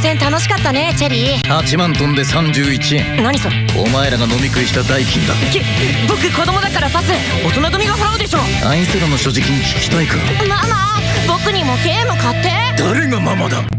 戦楽しかったねチェリー。8万トンで31円何それ？お前らが飲み食いした代金だ。き僕子供だからパス。大人組が払うでしょ。あいつらの所持金聞きたいか？ママ僕にもゲーム買って。誰がママだ？